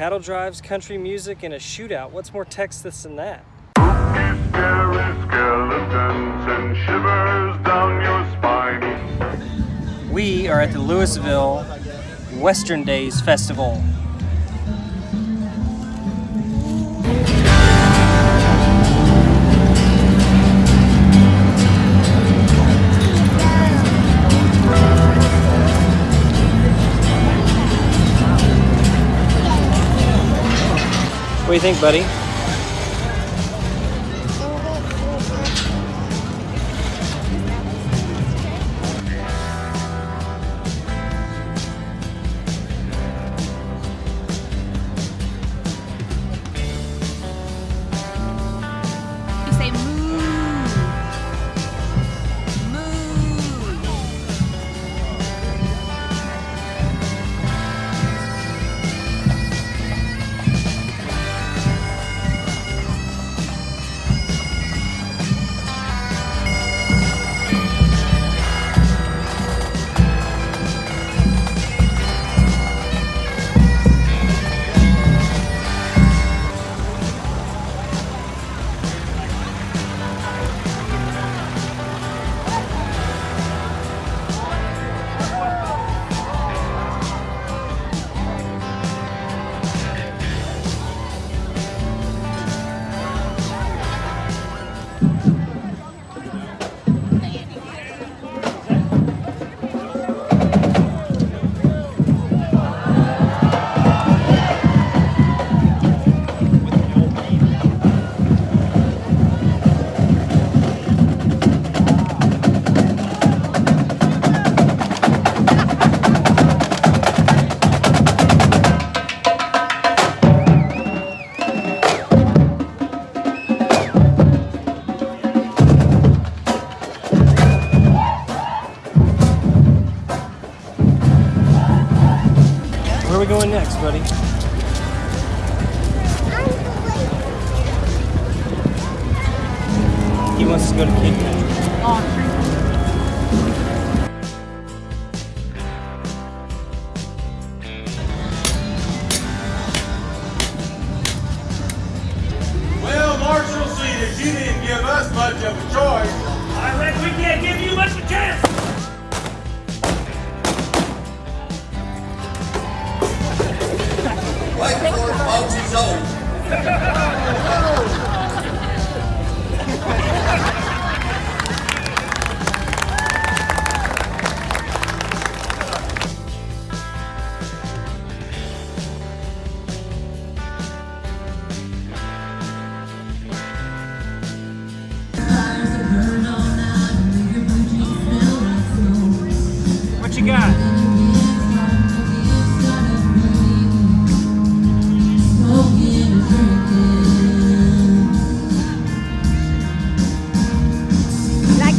cattle drives, country music, and a shootout. What's more Texas than that? We are at the Lewisville Western Days Festival. Do you think, buddy? Are we going next, buddy? He wants to go to Town. Well, What you got?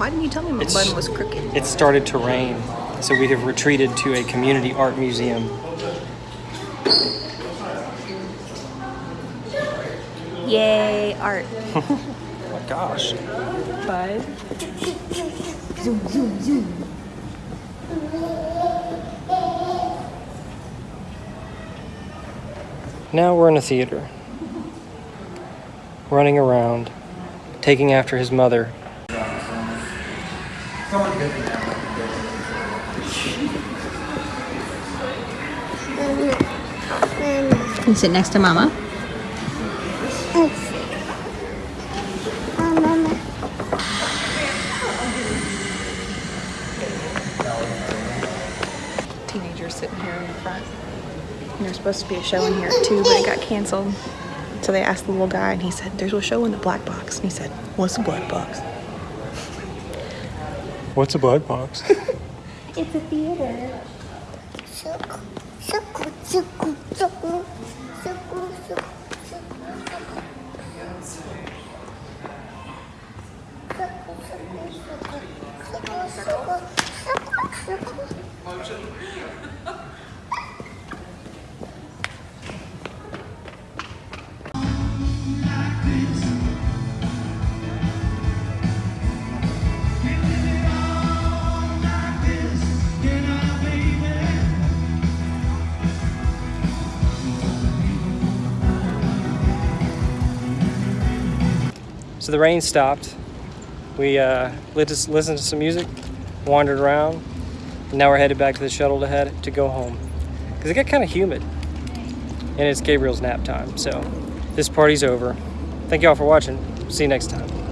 why didn't you tell me my It's- bun was crooked? It started to rain, so we have retreated to a community art museum. Yay, art. Oh my gosh. Bud. Now we're in a theater. Running around, taking after his mother. You sit next to mama. Teenagers sitting here in the front. And there's supposed to be a show in here too, but it got canceled. So So they asked the little guy, and he said, There's a show in the black box. And he said, What's the black box? What's a black box? It's a theater. Circle, circle, circle, circle, circle, circle, So the rain stopped. We uh, listened to some music, wandered around, and now we're headed back to the shuttle to head to go home. Because it got kind of humid, and it's Gabriel's nap time. So this party's over. Thank you all for watching. See you next time.